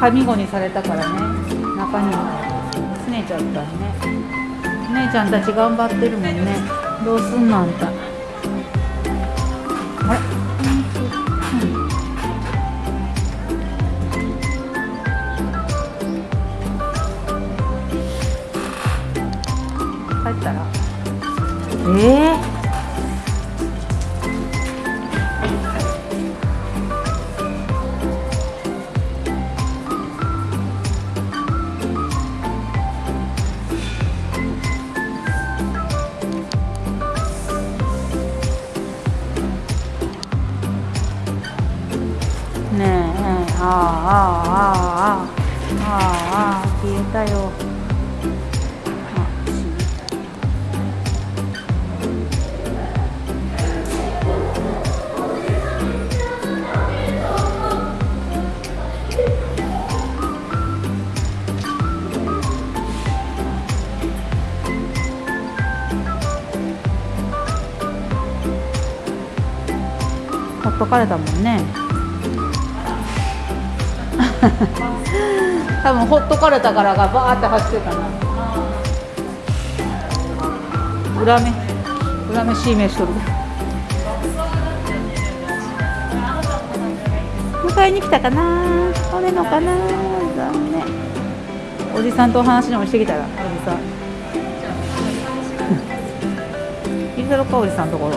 はみごにされたからね。中にすねちゃったね姉ちゃんたち頑張ってるもんね。どうすんのあんたあれ、うん帰ったらえ。えねああ、ああ、ああ、消えたよ。あほっとかれたもんね。多分ほっとかれたからがバーって走ってたな。裏目。裏目しい目しとる迎えに来たかな。来れんのかな。残念。おじさんとお話でもしてきたらおじさん。いるだろうかおじさんところ。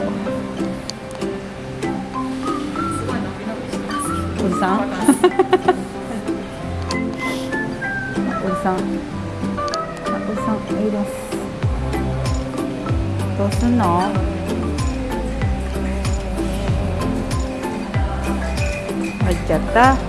おじさん？おじさん。あ、おじさん、いいです。どうすんの？入っちゃった。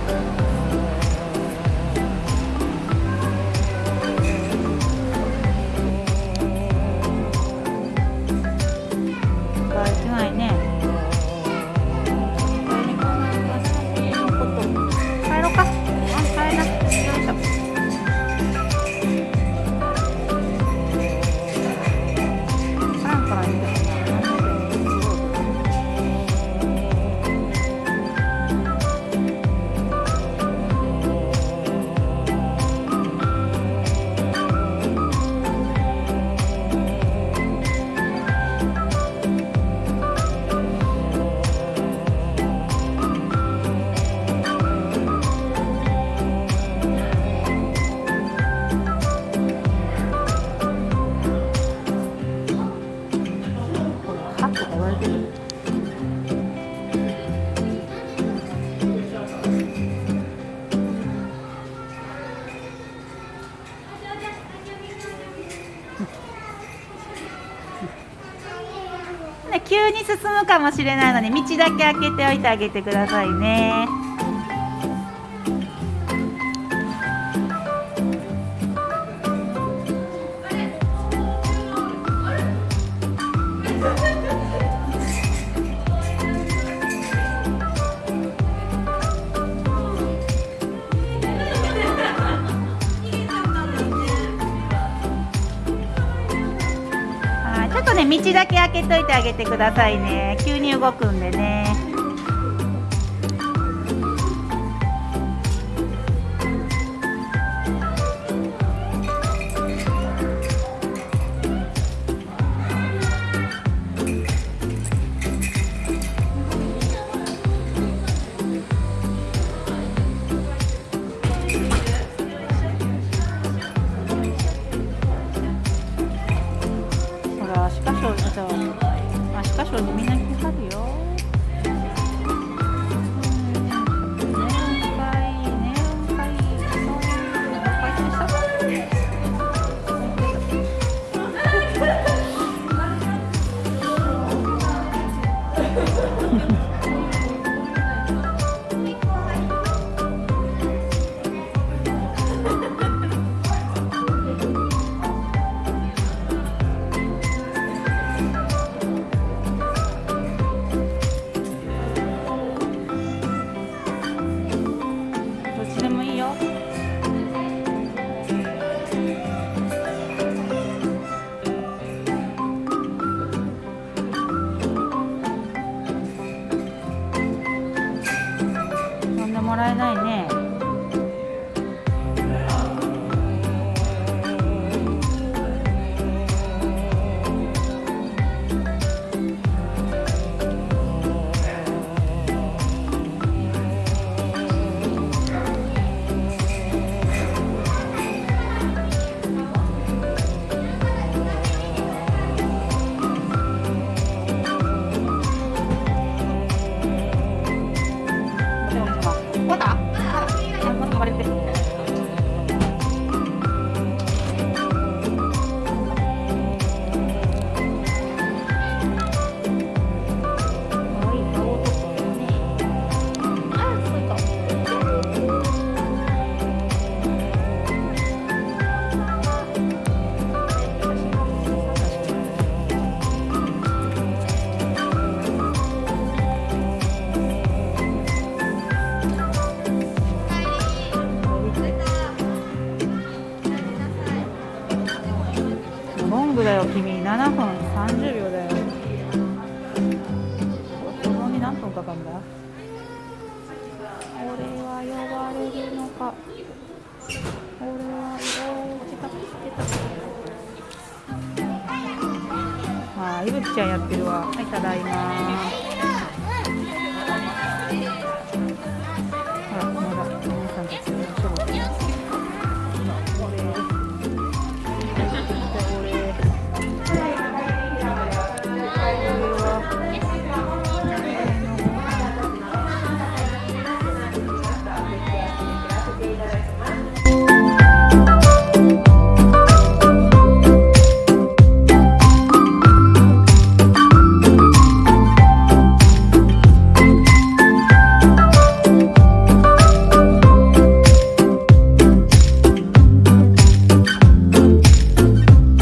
急に進むかもしれないので道だけ開けておいてあげてくださいね。ね道だけ開けといてあげてくださいね。急に動くんでね。よ君7分30秒だよ。子供に何分かかるんだ？俺は呼ばれるのか。俺は色落ちた来てた。あいぶきちゃんやってるわ。はいただいま